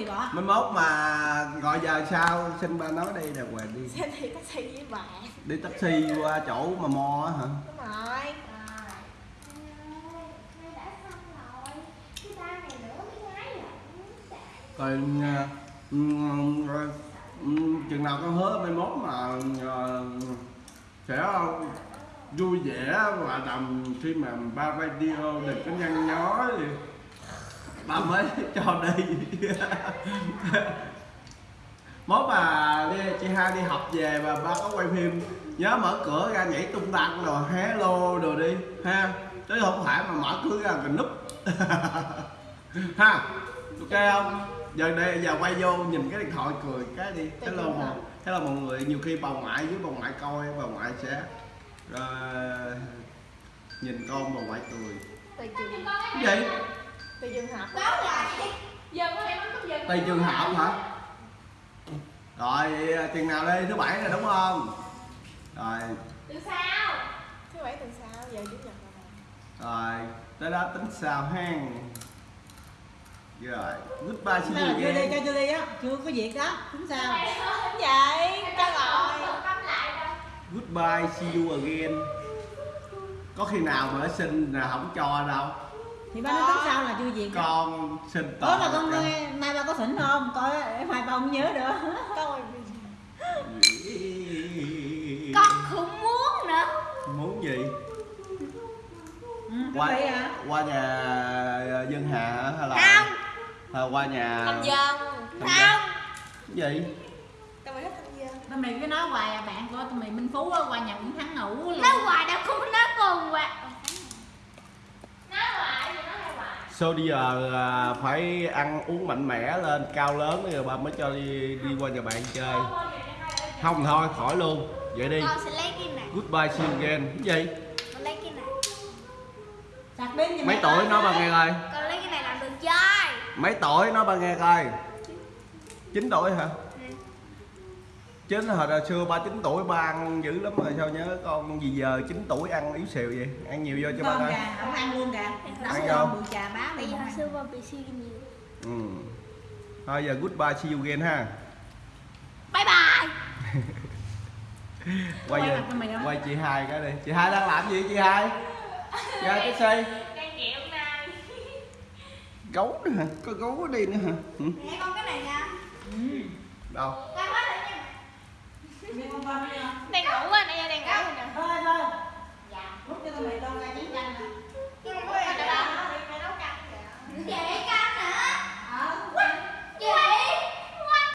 gì bỏ. Mai mốt mà gọi giờ sao xin ba nói đi đàng hoàng đi. Xe thì taxi với bạn đi taxi qua chỗ mà mo á hả? Đúng rồi. Rồi ờ, ừm, rồi, ừm, chừng nào con hứa mai mốt mà ờ, sẽ vui vẻ và đồng khi mà ba video đừng có nhăn nhó gì ba mới cho đi. Mốt mà đi, chị hai đi học về và ba có quay phim. Nhớ mở cửa ra nhảy tung tăng rồi hello rồi đi ha. Chứ không phải mà mở cửa ra cần núp. Ha ok không? Giờ đây giờ quay vô nhìn cái điện thoại cười cái đi. Hello mọi hello mọi người nhiều khi bà ngoại với bà ngoại coi bà ngoại sẽ ờ, nhìn con bà ngoại cười Tùy trường cái gì? Tùy trường hợp tùy trường hợp hả? Rồi chừng nào đi thứ bảy rồi đúng không? Rồi. Thứ bảy tuần sau giờ chủ nhật rồi. Rồi tới đó tính sao hen? Rồi goodbye see sao là you chưa đi again. cho chưa đi á. Chưa có việc đó tính sao? Đúng vậy, cho rồi. goodbye see you again. Có khi nào mà nó xin là không cho đâu thì ba nói tính sao là chưa việc đó con xin đó là tội con nghe nay ba có thỉnh không? Coi em hai ba không nhớ được Con Con không muốn nữa. Muốn gì? Ừ, qua hả qua nhà dân hà hay là Không. Hay qua nhà Thăm dân. Không. Cái gì? Tao mới thích thăm dân mày cứ nói hoài à bạn của tụi mày minh phú á, qua nhà cũng thắng ngủ luôn. Nói hoài đâu không nói cùng hoài Nói hoài thì nói Sau bây giờ à, phải ăn uống mạnh mẽ lên cao lớn rồi ba mới cho đi đi qua nhà bạn chơi. Không thôi khỏi luôn. Vậy đi. Con sẽ lấy cái này. Goodbye see you again. Cái gì? Con lấy cái này. Sạc pin thì mấy tuổi đó. ba nghe coi. Con lấy cái này làm đường chơi. Mấy tuổi nói ba nghe coi? 9 tuổi hả chín hồi xưa ba chín tuổi ba ăn dữ lắm rồi sao nhớ con gì giờ 9 tuổi ăn yếu xìu vậy? Ăn nhiều vô cho ba coi gà không ăn luôn gà. Ăn vô. cơm bự trà không hồi ăn xưa con bị siêu nhiều ừ. thôi giờ goodbye see you again ha. Bye bye. Quay về. đó. quay chị hai cái đi. Chị hai đang làm gì chị hai? Ra cái xe. Gấu nữa hả? Có gấu ở đây nữa hả? Ừ. Nghe con cái này nha. Ừ. đâu Con hết rồi nha Nghe